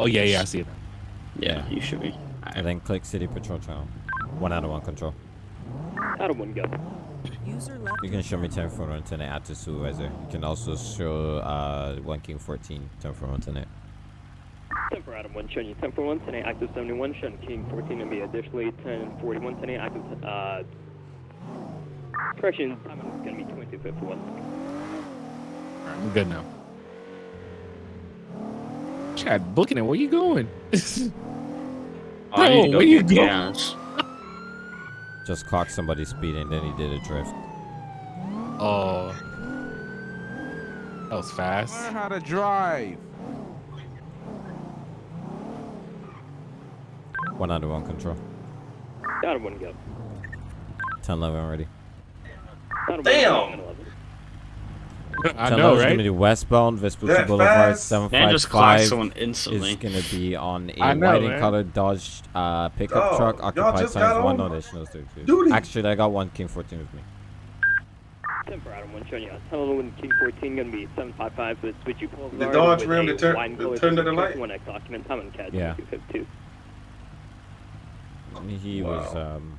Oh yeah, yeah, I see it. Yeah, you should be. And then click City Patrol Channel. One out of one control. Out of one go. User left. You can show me 10 for internet add to supervisor. You can also show uh, 1 King 14 10 for internet. 10 for Adam 1, showing you 10 for 1, 10 active 71, showing King 14 going to be additionally 10 41, 10 active, uh, correction, time is going to be 2251. Alright, I'm good now. Chad, booking it. Where you going? Oh, I need to where you get go? gas. Just clocked somebody speeding, then he did a drift. Oh, that was fast. Learn how to drive. One out of one control. Out of one go. 10 11 already. Out of Damn. One, 11. I 10 know, right? gonna do westbound, Vespucci That Boulevard, fast? Man just clocked 755 someone is gonna be on a I know, white and man. colored Dodge uh, pickup Dog, truck, occupied just times got one. on No, there's no duty. Actually, I got one King 14 with me. 10 for Adam 1, showing you 10 11, King 14 going to be 755, but switch you Boulevard. The Dodge with Ram a that turn- wide and that colored turned to the light? 1X document, time and CAD Yeah. 2252. He was um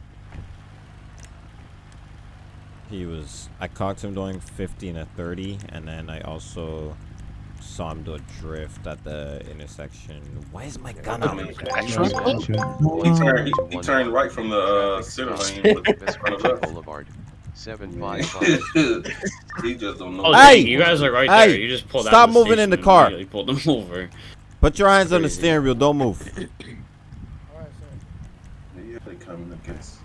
he was I caught him doing 50 and a 30 and then I also saw him do a drift at the intersection. Why is my gun I out? mean, Truck? He turned, he, he turned right from the uh, center lane. with- from. Boulevard. Seven five five. he just don't know. Oh, Hey! you guys are right Hey! there. You just pulled out. Stop moving in the car. and immediately Pulled them over. Put your hands on the steering wheel, don't move. Yeah, they coming, I guess.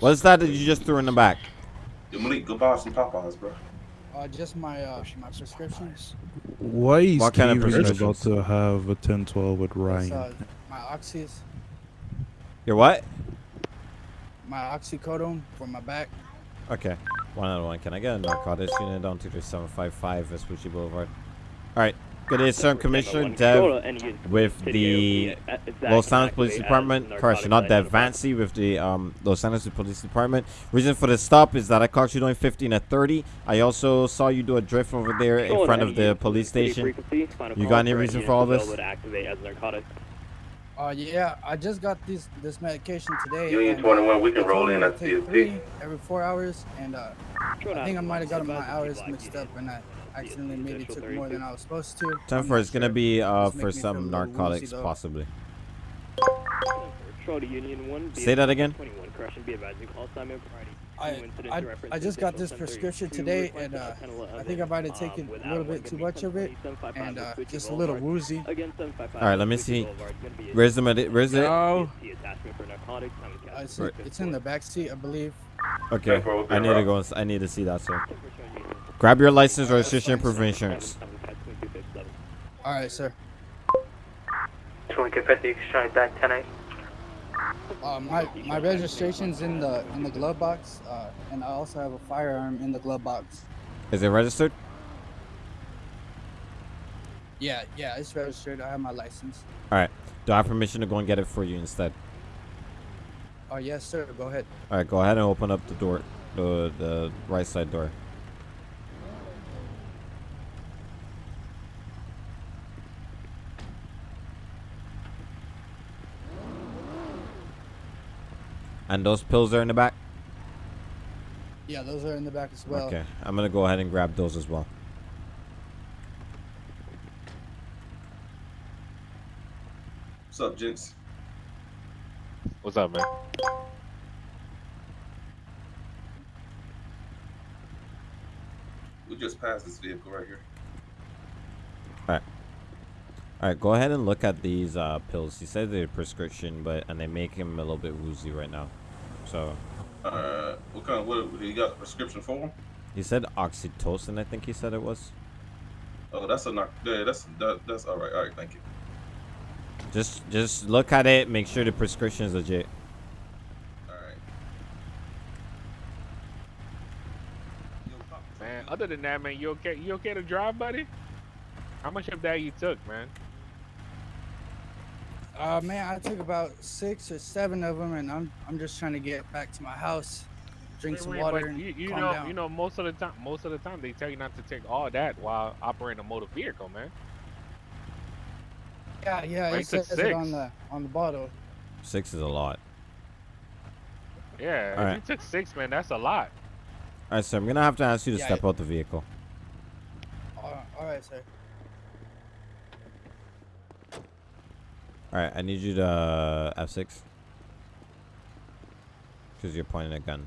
What's that that you just threw in the back? Yo, Malik, go buy some Popeyes, bro. Uh, just my uh, my prescriptions. Why is What kind of Steven about to have a 10-12 with Ryan? uh, my oxys, Your what? my oxycodone for my back. Okay. One out of one. Can I get a narcotics unit down to the 755 Vespucci Boulevard? Alright. Good day, sir. I'm Commissioner Dev with the Los Angeles Police Department. Correction, not Dev. Vancy with the um, Los Angeles Police Department. Reason for the stop is that I caught you doing 15 at 30. I also saw you do a drift over there in front of the police station. You got any reason for all this? Uh, yeah, I just got this this medication today. Union and, 21, we can roll in to at take three every four hours, and uh, I think I might have gotten my hours mixed up, and I accidentally maybe took more than I was supposed to. Time I'm for not it's gonna be uh, for me feel a some narcotics, woozy, possibly. Patrol to Union 1. Say that again? 21, correction, be advised, you call Simon Friday. I, I, I just got this prescription today, and uh, I think I might have taken a little bit too much of it, and uh, just a little woozy. Alright, let me see. Where's the medi- Where's it? No. Uh, Uh, it's, it's in the back seat, I believe. Okay. I need to go. I need to see that, sir. Grab your license, or registration, and proof of insurance. All right, sir. 2050, trying back 10 8. Uh, my my registration's in the in the glove box, uh, and I also have a firearm in the glove box. Is it registered? Yeah, yeah, it's registered. I have my license. All right. Do I have permission to go and get it for you instead? Oh yes, sir. Go ahead. All right. Go ahead and open up the door, the the right side door. And those pills are in the back. Yeah, those are in the back as well. Okay. I'm gonna go ahead and grab those as well. What's up, gents? What's up, man? We just passed this vehicle right here. All right. All right. Go ahead and look at these uh, pills. He said they're prescription, but and they make him a little bit woozy right now. So Uh, what kind of what? You got a prescription for him? he said oxytocin. I think he said it was. Oh, that's a knock. Yeah, that's that, that's all right. All right, thank you. Just just look at it. Make sure the prescription is legit. All right. Man, other than that, man, you okay? You okay to drive, buddy? How much of that you took, man? Uh, man, I took about six or seven of them, and I'm I'm just trying to get back to my house, drink Wait, some wait, water, but and you, you calm know, down. you know, most of the time, most of the time, they tell you not to take all that while operating a motor vehicle, man. Yeah, yeah, Why it you took says it on the on the bottle. Six is a lot. Yeah, All if right. you took six, man, that's a lot. All right, sir. I'm gonna have to ask you to Yeah, step yeah. out the vehicle. All all right, sir. All right, I need you to uh, F6. Because you're pointing a gun.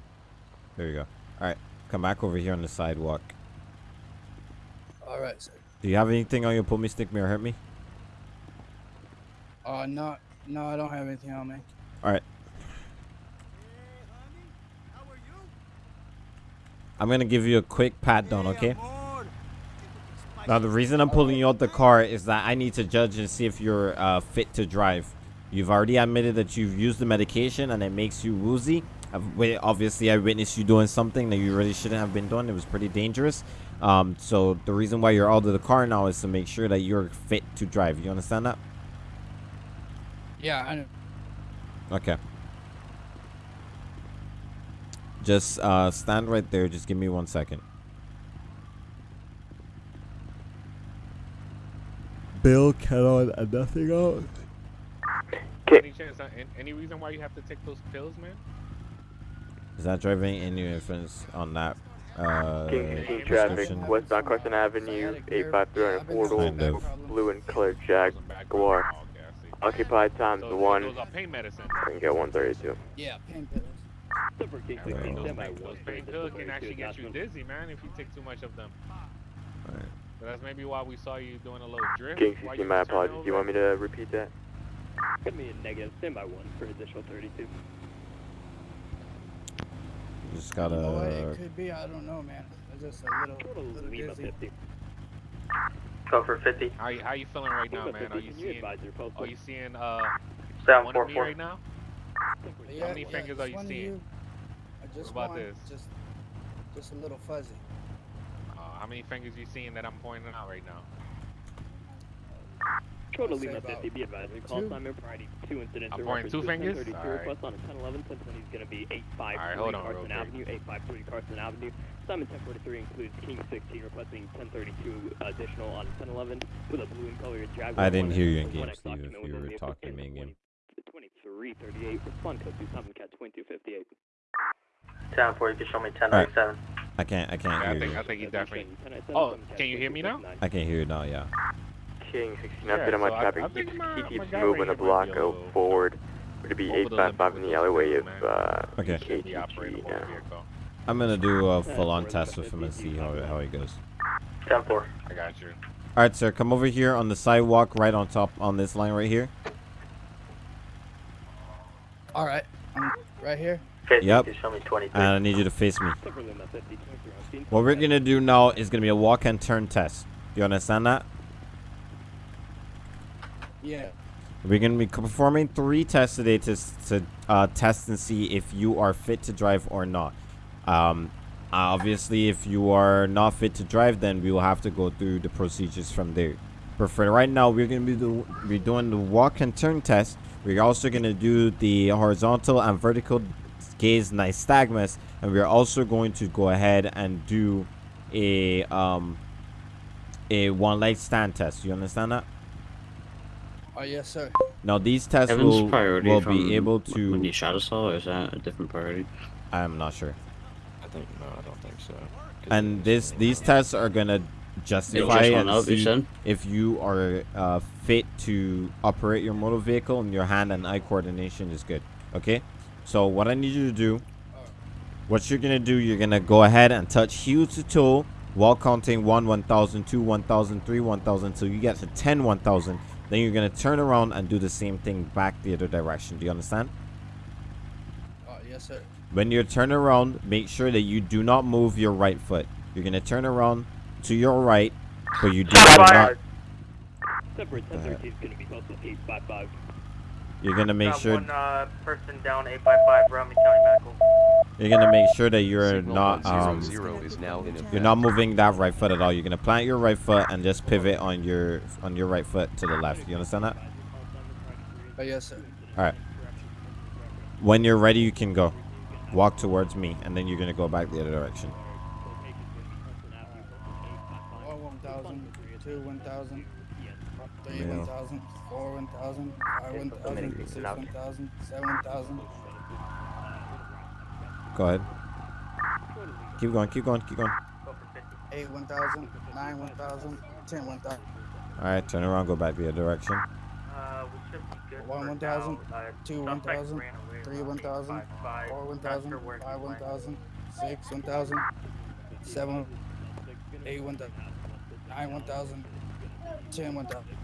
There you go. All right, come back over here on the sidewalk. All right, sir. Do you have anything on your pull me, stick me, or hurt me? Uh, no, no, I don't have anything on me. All right. I'm gonna give you a quick pat down, okay? Now the reason I'm pulling you out the car is that I need to judge and see if you're uh, fit to drive. You've already admitted that you've used the medication and it makes you woozy. I've, obviously, I witnessed you doing something that you really shouldn't have been doing. It was pretty dangerous. Um, so the reason why you're out of the car now is to make sure that you're fit to drive. You understand that? Yeah, I know. Okay. Just uh, stand right there. Just give me one second. Bill cannot and nothing else. Any chance, uh, any reason why you have to take those pills, man? Is that driving any influence on that uh, King King traffic, prescription? westbound Carson Avenue, 853 on Portal, blue and colored Jaguar. Okay, I see. Occupied times So one, Those are pain medicine. I can get 132. Yeah, painkillers. Super King Alright. 16 Those semi pain- those painkillers can actually get you dizzy, man, if you take too much of them. Alright. So that's maybe why we saw you doing a little drift. King 16, my apologies. Do you want me to repeat that? Give me a negative, stand by one for additional 32. You just You know what gotta. it could be? I don't know, man. I'm just a little, Total little dizzy. 50. Go for 50. How you, how you feeling right now, man? Are you seeing? advise your postal? Are you seeing uh Seven one four of me right now? Yeah, many yeah, fingers just are you one of seeing? I just about want this? Just, just a little fuzzy. How many fingers you seeing that I'm pointing out right now? Total I'll Lima about 50, be advised. We call two. Simon Priority 2 incidents. I'm pointing two fingers? Alright. request on a 1011. 1020 is going to be 853 Alright, hold on real Carson quick. Avenue. 853 Carson Avenue. Simon 1043 includes King 16 requesting 1032 additional on 1011 with a blue and colored Jaguar. I didn't hear you in game, Steve, if you were talking in me in game. 2338. Respond code to Simon Cat 2258. 10 4, you can show me 1097. I can't. I can't Yeah, I hear think you. I think he definitely. 1097, Oh, can you hear me now? I can hear you now. Yeah. King 16 Yeah, update on my so I- traffic. I He think keeps, my- he my keeps guy moving right the here might block be a go little forward. Would be over the limit 855 with in the those alleyway pills, of man. uh, Okay. Should be operating KTG a motor now. vehicle. I'm gonna do a full-on for test with him and see how how he goes. 10 4. I got you. All right, sir. Come over here on the sidewalk, right on top on this line right here. All right, I'm right here. 50, Yep. show me And I need you to face me. Silver Lima 50, 23 on scene. What we're gonna do now is gonna be a walk and turn test. Do you understand that? Yeah. We're gonna be performing three tests today to to uh, test and see if you are fit to drive or not. Um, obviously, if you are not fit to drive, then we will have to go through the procedures from there. But for right now, we're gonna be do, be doing the walk and turn test. We're also gonna do the horizontal and vertical gaze nystagmus, and we're also going to go ahead and do a um a one leg stand test. You understand that? Oh yes, sir. Now these tests Evan's will, priority will be able to when you to. shadow saw, or is that a different priority? I'm not sure. I think no, I don't think so And it this these tests are gonna justify just and up, see said? if you are uh, fit to operate your motor vehicle and your hand and eye coordination is good. Okay. So what I need you to do, what you're gonna do, you're gonna go ahead and touch heel to toe while counting one, one thousand, two, one thousand, three, one thousand, till you get to ten, one thousand. Then you're gonna turn around and do the same thing back the other direction. Do you understand? Oh yes, sir. When you turn around, make sure that you do not move your right foot. You're gonna turn around to your right, but you do not. Separate 1013 is going to be posted 855. You're gonna make Got sure. one uh, person down 855, Romney County Medical. You're gonna make sure that you're Signal not. 100 Um, is now in effect. you're not moving that right foot at all. You're gonna plant your right foot and just pivot on your on your right foot to the left. You understand that? Oh yes, sir. All right. When you're ready, you can go. Walk towards me, and then you're gonna go back the other direction. One one thousand, two one thousand. Three Yeah. 1,000, four 1,000, five 1,000, six 1,000, seven 1,000. Go ahead. Keep going, keep going, keep going. Eight 1,000, nine 1,000, ten 1,000. Alright, turn around, go back the other direction. Uh, we should be good One for 1,000, now. Uh, two suspect 1,000, ran away three around 1,000, four 1,000, sure where he five 1,000, six 1,000, seven, eight 1,000, nine 1,000, ten 1,000.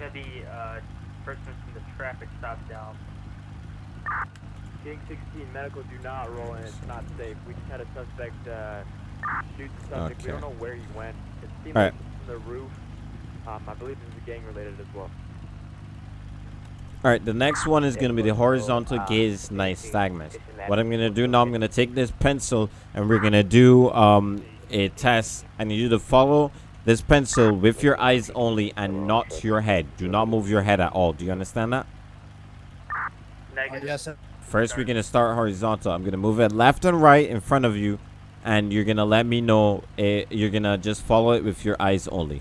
Yeah, the uh, person from the traffic stop down. King 16 medical, do not roll in. It's not safe. We just had a suspect uh, shoot the subject. We don't know where he went. It seemed All like from the roof. Um, I believe this is gang related as well. Alright, the next one is going to be the horizontal gaze nystagmus. What I'm going to do now, I'm going to take this pencil and we're going to do um, a test. I need you to follow this pencil with your eyes only and not your head. Do not move your head at all. Do you understand that? Negative. yes, sir. First, we're going to start horizontal. I'm going to move it left and right in front of you. And you're going to let me know. eh, you're going to just follow it with your eyes only.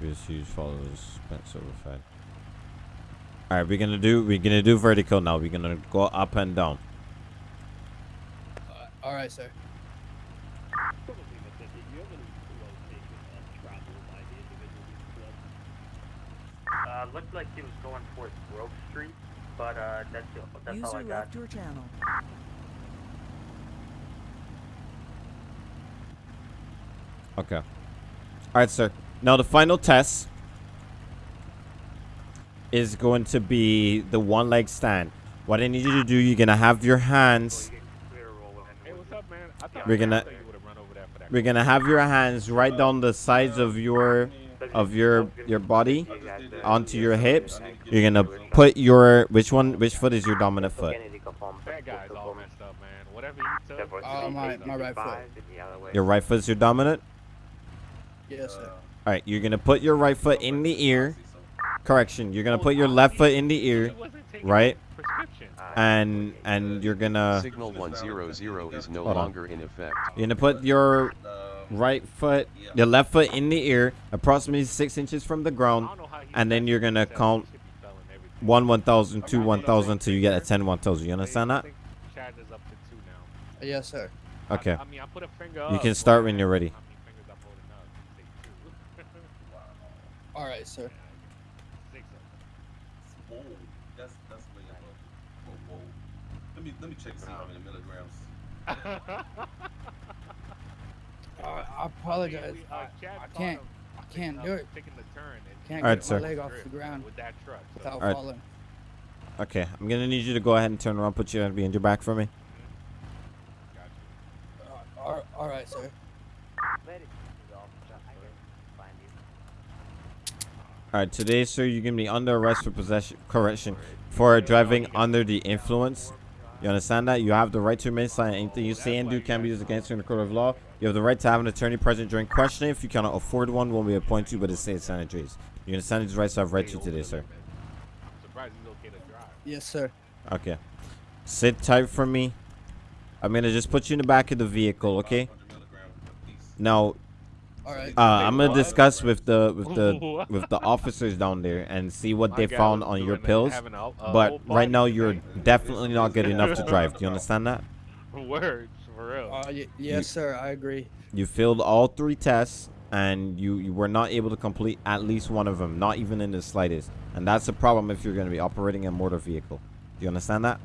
Just use follows pencil with head. All right, we're gonna do we're gonna do vertical now. We're gonna go up and down. Uh, all right, sir. Uh, looked like he was going towards Grove Street, but uh, that's that's all I User got. left your channel. Okay. All right, sir. Now the final test is going to be the one leg stand. What I need you to do, you're gonna have your hands. Hey, up, man? I thought, We're gonna- I thought you would've run over there for that. We're gonna have your hands right down the sides of your of your your body onto your hips. You're gonna put your which one which foot is your dominant foot? That guy's all messed up, man. Whatever he took. Uh, my, my right foot. Your right foot is your dominant. Yes, sir. All right, you're gonna put your right foot in the ear. Correction, you're gonna put your left foot in the ear, He wasn't taking right? Prescription. And and you're gonna Signal 100 is no longer in effect. you're gonna put your right foot, your left foot in the ear, approximately six inches from the ground, don't know how he and then you're gonna count should be selling one one thousand, two one thousand, till you get a ten one thousand. You understand that? Chad is up to two now. Yes, sir. Okay. I, mean, I put a finger You can start when you're ready. How many fingers I'm holding up? Take two. All right, sir. Six. Whoa, that's that's way above. Whoa, whoa. Let me let me check and see how many milligrams. Uh, I apologize. We- uh, I, I can't. him I can't do it. Taking the turn and Can't Alright, get sir. my leg off the ground with that truck. So. without Alright. falling. Okay, I'm gonna need you to go ahead and turn around, put your hand behind your back for me. Uh, all, all right, sir. All right, today, sir, you're gonna be under arrest for possession, correction, for driving under the influence. You understand that? You have the right to remain silent. Anything you say and do can be used against you in the court of law. You have the right to have an attorney present during questioning. If you cannot afford one, one will be appointed to you by the state sanitaries. You understand these rights I've read to you today, sir. I'm surprised he's okay to drive. Yes, sir. Okay. Sit tight for me. I'm gonna just put you in the back of the vehicle, okay? 500 milligrams apiece. Now, right. uh, I'm gonna discuss with the with the with the officers down there and see what My they found on your pills. having a- a But right now, you're tonight. definitely not good enough to drive. Do you understand that? Words for real. Uh, y- yes, sir. I agree. You failed all three tests, and you, you were not able to complete at least one of them, not even in the slightest. And that's a problem if you're going to be operating a motor vehicle. Do you understand that?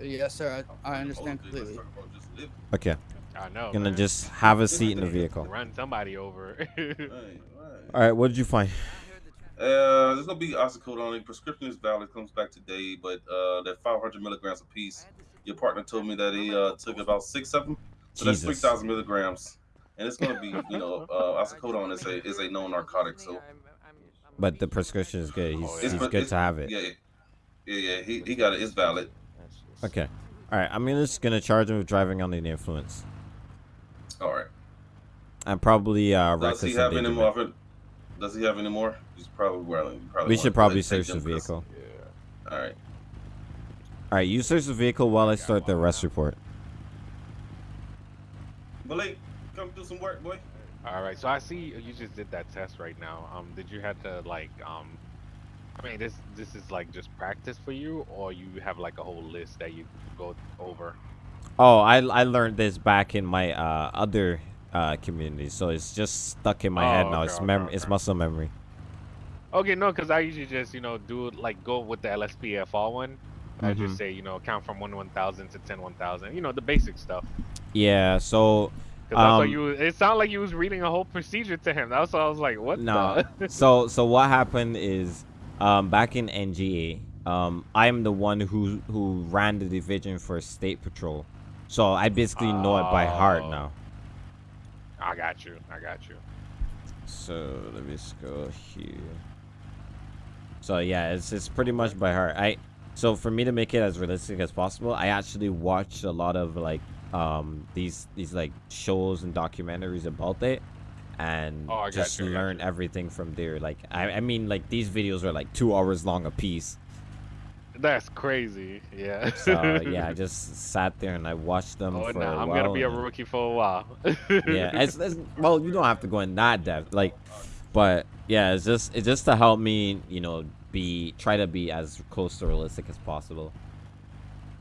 Yes, sir. I, I understand All of this, let's completely. talk about just living. Okay. I know. Gonna man. just have a seat in the vehicle. run somebody over. Right, right. All right. What did you find? Uh, there's gonna be oxycodone. Prescription is valid. Comes back today, but uh, that 500 milligrams a piece. Your partner told me that he uh took about six of them, so that's 3,000 milligrams. And it's gonna be, you know, uh, oxycodone is a is a known narcotic, so But the prescription is good. He's, it's he's for- good it's- to have it. Yeah, it- Yeah, yeah, he, he got it. It's valid. Okay. All right. I'm just gonna charge him with driving under the influence. All right. And probably uh, Does he have any endangerment. more? Does he have any more? He's probably well. Probably We should probably search the vehicle. Yeah. All right. All right. You search the vehicle while I start the arrest report. Malik, come do some work, boy. All right, so I see you just did that test right now. Um, did you have to like um, I mean, this this is like just practice for you, or you have like a whole list that you go over? Oh, I I learned this back in my uh, other uh, community, so it's just stuck in my head Oh, now. okay, It's mem okay. it's muscle memory. Okay, no, because I usually just you know do like go with the LSPDFR one. I Mhm. just say you know count from one one thousand to ten one thousand. You know the basic stuff. Yeah. So. I Um, you. It sounded like you was reading a whole procedure to him. That's why I was like, what? No. the? so so what happened is, um, back in NGA, um, I'm the one who who ran the division for State Patrol, so I basically know it by heart Oh. now. I got you. I got you. So let me just go here. So yeah, it's it's pretty much by heart. I so for me to make it as realistic as possible, I actually watched a lot of like um these these like shows and documentaries about it and Oh, just you, learn everything from there. Like I I mean like these videos are like two hours long a piece. That's crazy. Yeah. So yeah, I just sat there and I watched them Oh, for nah, a I'm while. gonna be a rookie for a while. yeah, it's, it's well, you don't have to go in that depth, like, but yeah, it's just it's just to help me, you know, be try to be as close to realistic as possible.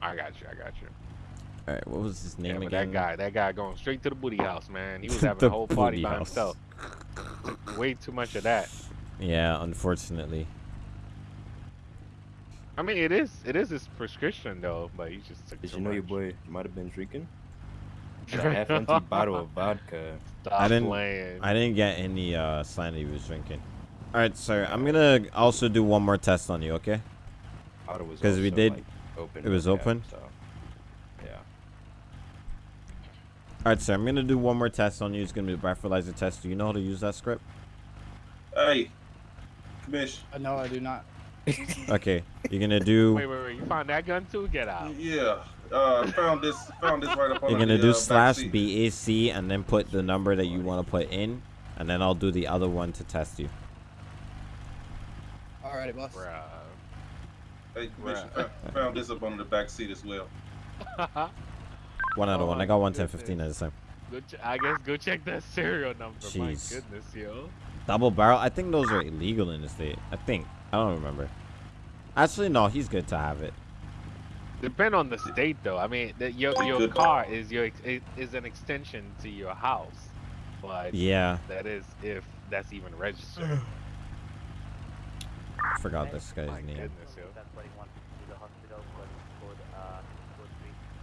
I got you. I got you. All right, what was his name but again? that guy, that guy going straight to the booty house, man. He was having The a whole party by house. himself. Way too much of that. Yeah, unfortunately. I mean, it is it is his prescription though, but he just took Did too you know your boy might have been drinking? A half empty bottle of vodka. Stop I didn't. playing. I didn't get any uh sign that he was drinking. All right, sir. I'm gonna also do one more test on you, okay? Because we did. like, open it was no open. so, yeah. All right, sir. I'm gonna do one more test on you. It's gonna be a breathalyzer test. Do you know how to use that script? Hey, Commish. Uh, no, I do not. Okay. You're gonna do. Wait, wait, wait! You found that gun too? Get out! Yeah. Uh, found this. Found this right up on You're gonna do uh, slash. BAC and then put the number that you want to put in, and then I'll do the other one to test you. Alrighty, boss. Bruh. Hey, Commish. I found this up on the back seat as well. One out of Oh one. I got one ten fifteen at this time. Go ch- I guess go check that serial number. My goodness, yo. Double barrel. I think those are illegal in the state. I think. I don't remember. Actually, no. He's good to have it. Depend on the state, though. I mean, the, your your Good. car is your is is an extension to your house, but Yeah. that is if that's even registered. I forgot this guy's My name. goodness.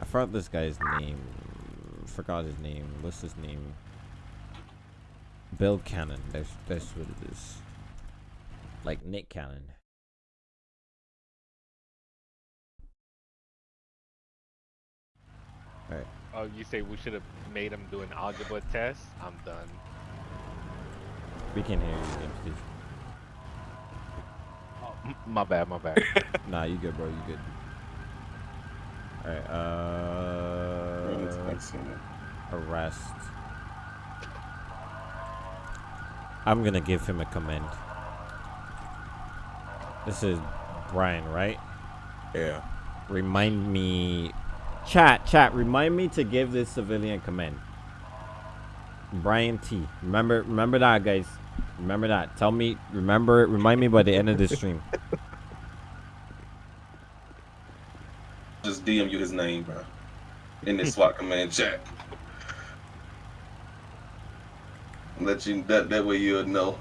I forgot this guy's name. Forgot his name. What's his name? Bill Cannon. That's that's what it is. Like Nick Cannon. Alright. Oh, you say we should have made him do an algebra test? I'm done. We can't hear you, James Steve. Oh, my bad, my bad. Nah, you good, bro. You good. Alright, uh. Arrest. I'm gonna give him a command. This is Brian, right? Yeah. Remind me. Chat, chat, remind me to give this civilian command. Brian T. Remember remember that guys. Remember that. Tell me remember remind me by the end of this stream. Just DM you his name, bro. In this SWAT command chat. Let you that that way you'll know.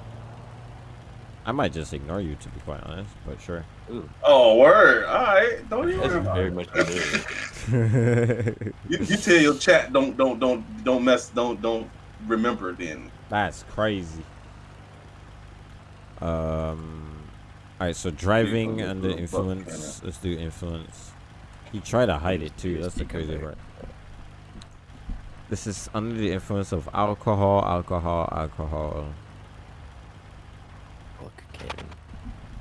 I might just ignore you to be quite honest, but sure. Ooh. Oh, word. All right. Don't even That's worry about very it. much deserved. You, you tell your chat don't don't don't don't mess don't don't remember then. That's crazy. Um. All right, so driving Vehicle under with a buck influence. Let's do influence. He tried to hide it too. That's the crazy part. This is under the influence of alcohol, alcohol, alcohol. Look, Kevin.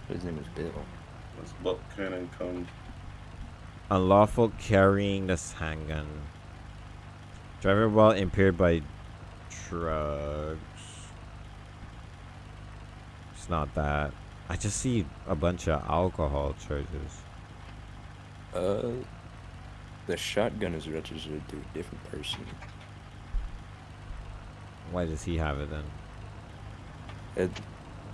His name is Bill. Let's Buck Cannon come. Unlawful carrying this handgun. Driver while impaired by drugs. It's not that. I just see a bunch of alcohol charges. Uh, the shotgun is registered to a different person. Why does he have it then? It,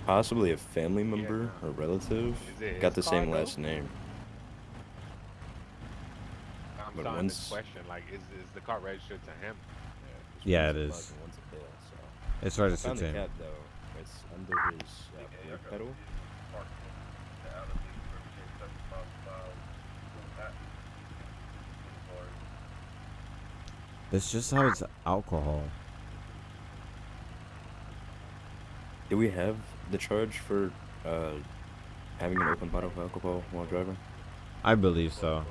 possibly a family member or relative got the same last name. I'm But starting this once- question. Like, is is the car registered to him? Yeah, one's it a is. bug and one's a bill, so. It's I registered to the him. cat though. It's under his uh, brake pedal. It's just how it's alcohol. Do we have the charge for uh, having an open bottle of alcohol while driving? I believe so.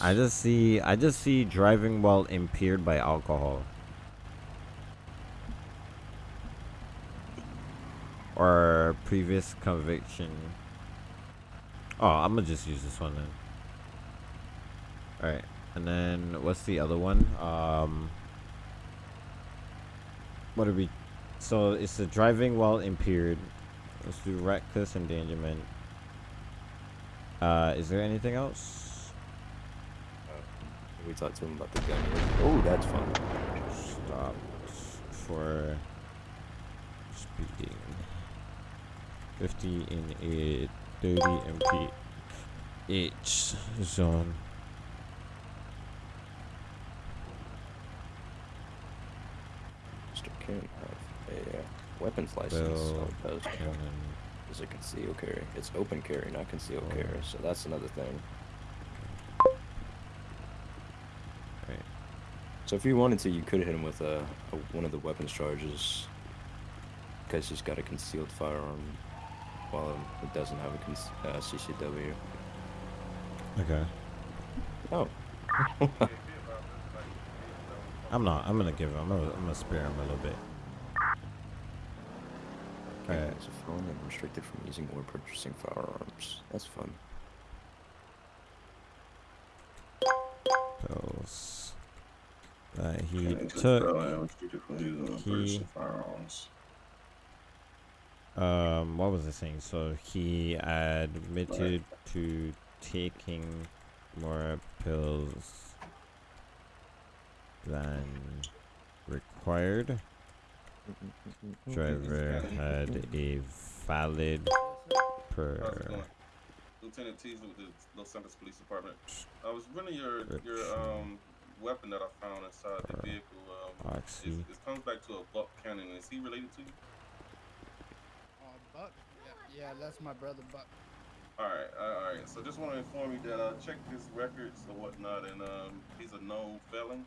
I just see I just see driving while impaired by alcohol. Or previous conviction. Oh, I'm gonna just use this one then. Alright. And then what's the other one? Um what are we so it's the driving while impaired. Let's do reckless endangerment. Uh is there anything else? We talked to him about the gun. Oh, that's fun. Stop for speeding. 50 in a 30 MP H zone. Mr. Can't have a uh, weapons license. so does count a concealed carry. It's open carry, not concealed Oh. carry. So that's another thing. Right. So if you wanted to, you could hit him with a, a one of the weapons charges, because he's got a concealed firearm, while it doesn't have a con- uh, CCW. Okay. Oh. I'm not. I'm gonna give him. I'm gonna, I'm gonna spare him a little bit. Okay, Alright. As a felon and restricted from using or purchasing firearms. That's fun. Pills that he Cannon to took. felon, restricted from using or he- firearms. Um, what was I saying? So he admitted to taking more pills than required. Driver had a valid per. Lieutenant Teasley with the Los Santos Police Department. I was running your your um weapon that I found inside the vehicle. Um, it comes back to a Buck Cannon. Is he related to you? Buck? Yeah, yeah, that's my brother, Buck. All right, all right. So just want to inform you that I checked his records or whatnot, and um, he's a known felon,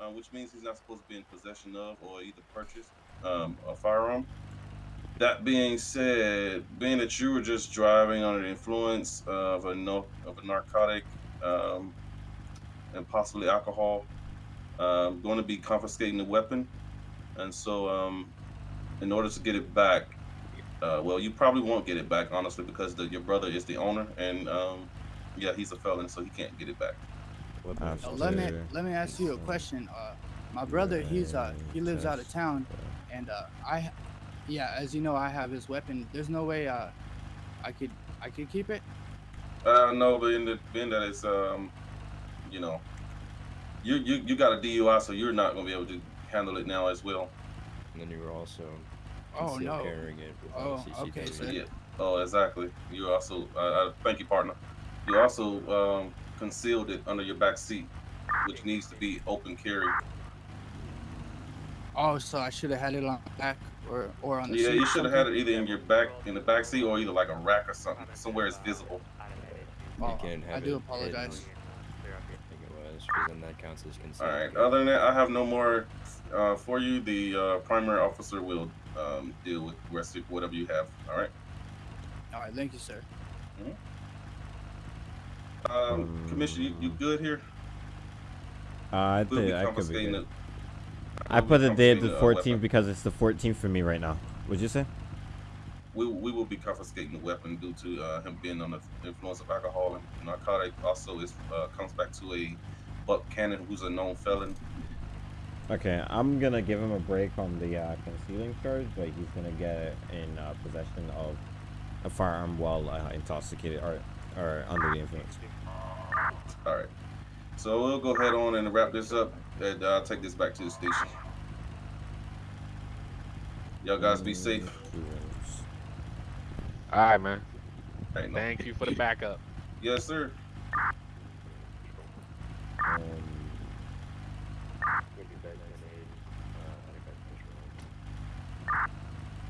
uh, which means he's not supposed to be in possession of or either purchase um, a firearm. That being said, being that you were just driving under the influence of a no, of a narcotic um, and possibly alcohol, um, going to be confiscating the weapon, and so um, in order to get it back, uh, well, you probably won't get it back, honestly, because the, your brother is the owner, and um, yeah, he's a felon, so he can't get it back. Weapons. Uh, let me let me ask you a question. Uh, my brother, he's uh he lives out of town, and uh I, yeah, as you know, I have his weapon. There's no way uh I could I could keep it. Uh, no, being that being that it's um, you know, you you you got a DUI, so you're not gonna be able to handle it now as well. And then you were also Oh no. carrying it Oh, a okay, so- Yeah. Oh, exactly. You also, uh, uh, thank you, partner. You also um, concealed it under your back seat, which needs to be open carry. Oh, so I should have had it on the back or or on the Yeah, seat Yeah, you should have had it either in your back, in the back seat, or either like a rack or something, somewhere it's visible. Oh, can I have do it apologize. hidden, I think it was, because then that counts as All concealed right. carry. Other than that, I have no more uh, for you. The uh, primary officer will um, deal with the rest of whatever you have. All right. All right, thank you, sir. Um, Commissioner, you, you good here? Uh, I We'll think I could be good. it. I we'll put the day of the confiscating, uh, 14th because it's the 14th for me right now. What'd you say? We, we will be confiscating the weapon due to uh, him being under the influence of alcohol and narcotic. Also, is uh, comes back to a Buck Cannon, who's a known felon. Okay, I'm gonna give him a break on the uh, concealing charge, but he's gonna get in uh, possession of a firearm while uh, intoxicated or or under the influence. All right. So we'll go ahead on and wrap this up and uh, take this back to the station. Y'all guys be safe. All right, man. Ain't no- Thank you for the backup. Yes, sir. Um,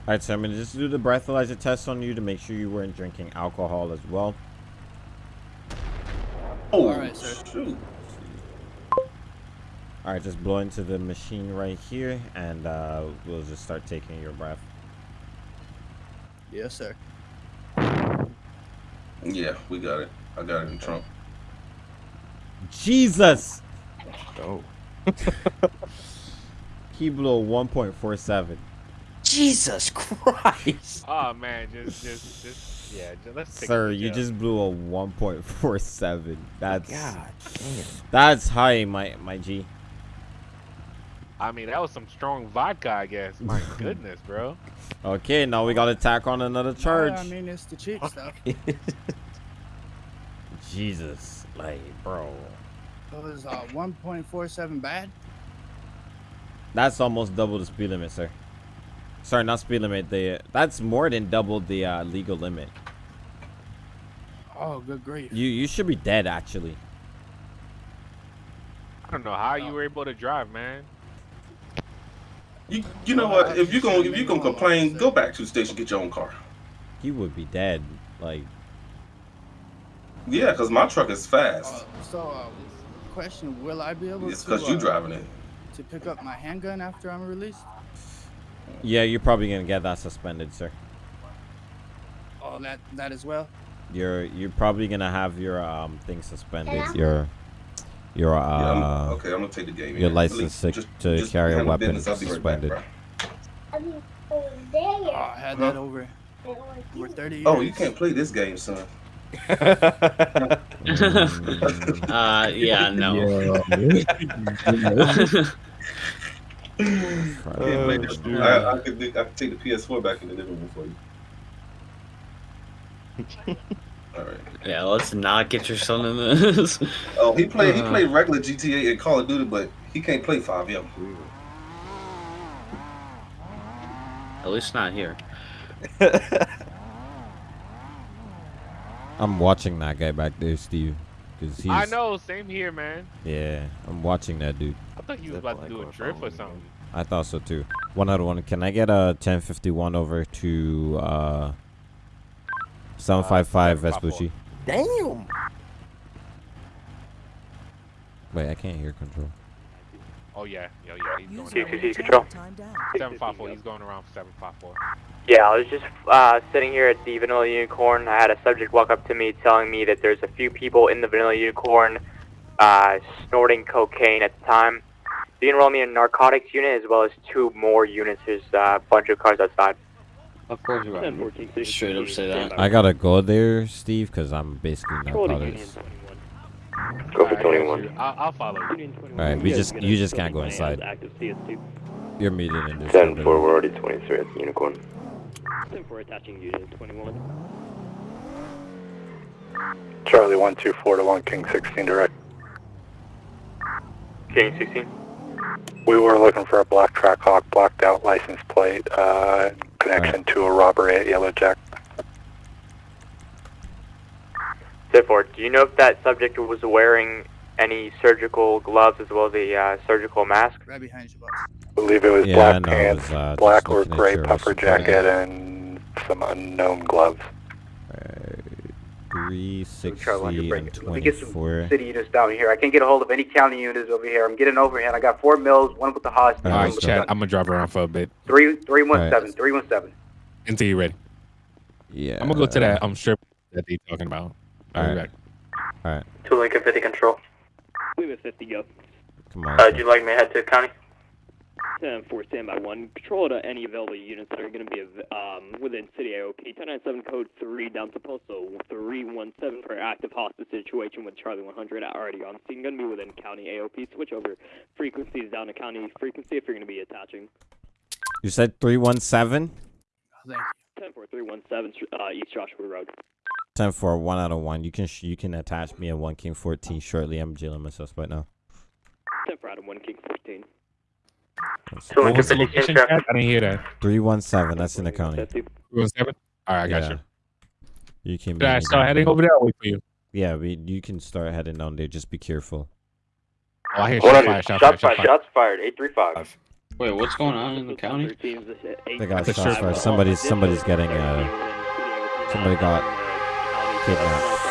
Alright, so I'm gonna just do the breathalyzer test on you to make sure you weren't drinking alcohol as well. Oh, Alright, sir. shoot. Alright, just blow into the machine right here and uh, we'll just start taking your breath. Yes, sir. Yeah, we got it. I got it in trunk. Jesus! Oh. He blew 1.47. Jesus Christ! Oh man, just, just, just, yeah. Just, let's take Sir, you jail. just blew a 1.47. That's God damn. that's high, my my G. I mean, that was some strong vodka, I guess. My goodness, bro. Okay, now we gotta tack on another charge. I mean, it's the cheap stuff. Jesus, like, bro, It was uh, 1.47 bad. that's almost double the speed limit, sir. Sorry, not speed limit. The that's more than double the uh, legal limit. Oh, good grief. You you should be dead actually. I don't know how you were able to drive, man. You, you know what? If you gonna if you gonna complain, go back to the station, get your own car. You would be dead. Like, Yeah, cause my truck is fast. Uh, so, uh, question: Will I be able It's to? cause you uh, driving it. To pick up my handgun after I'm released? Yeah, you're probably gonna get that suspended, sir. Oh, that that as well. You're you're probably gonna have your um thing suspended. Your your uh Yeah, I'm, okay, I'm gonna take the game. your in. license to, Just- to just carry a weapon business. I'll right back, suspended. Oh, I had that over over 30 years. Oh, you can't play this game, son. Uh, yeah, no. Can't play this. I, I, could, I could take the PS4 back in the living room for you. All right. yeah, let's not get your son in this. Oh, he played. He Uh. played regular GTA and Call of Duty, but he can't play FiveM. At least not here. I'm watching that guy back there, Steve. Cause he's, I know, same here, man. Yeah, I'm watching that dude. I thought he was about to do a drift or something. I thought so too. One other one. Can I get a 1051 over to uh 755 Vespucci? Damn. Wait, I can't hear control. Oh yeah, yo, yeah, he's going around. control. Seven five four. He's going around for seven five four. Yeah, I was just uh, sitting here at the Vanilla Unicorn. I had a subject walk up to me telling me that there's a few people in the Vanilla Unicorn uh, snorting cocaine at the time. They enrolled me in a narcotics unit as well as two more units. There's uh, a bunch of cars outside. Of course you are. Straight up say that. I gotta go there, Steve, cause I'm basically narcotics. Go for Alright, 21. I'll, I'll follow you. Alright, we just you just can't go inside. You're meeting in this. 10 building. 4, we're already 23 at the Unicorn. 10 4 attaching unit 21. Charlie 124 to 1 King 16 direct. King 16. We were looking for a black Trackhawk blacked out license plate uh, in connection to a robbery at Yellow Jack. 10 4, do you know if that subject was wearing any surgical gloves as well as a uh, surgical mask? Right behind you, boss. I believe it was Yeah, black I pants, was, uh, black or gray your puffer jacket, and some unknown gloves. Three Charlie, sixty and it. Let me get some city units down here. I can't get a hold of any county units over here. I'm getting overhead. I got four mills, one with the hospital. All one right, Chad, I'm gonna drive around for a bit three three one All seven three one seven. until you're ready. Yeah. I'm gonna go to that I'm sure that they're talking about. Alright. back. Alright. Two Lincoln fifty control. We have 50 go. Come on. Uh, do you like me to head to county? 10 4 standby 1. Control to any available units that are going to be um, within city AOP. 1097 code 3 down to postal 317 for active hostage situation with Charlie 100 already on scene. Going to be within county AOP. Switch over frequencies down to county frequency if you're going to be attaching. You said 317? 10 4 317 uh, East Joshua Road. 10 for one out of one. You can sh- you can attach me at 1 King 14 shortly. I'm jailing my suspect now. 10 4 out of 1 King 14. So What was the location, traffic. Chad? I didn't hear that. 317. That's in the county. Three one seven. All right, I got yeah. you. You can. Should I start heading over there? Or wait for you. Yeah, we, you can start heading down there. Just be careful. Oh, I hear Hold shots on. fired. Shots Shots fired. fired. Shots fired. Shots fired. 835. Wait, what's going on in the county? They got shots fired. Somebody's somebody's getting uh somebody got kidnapped.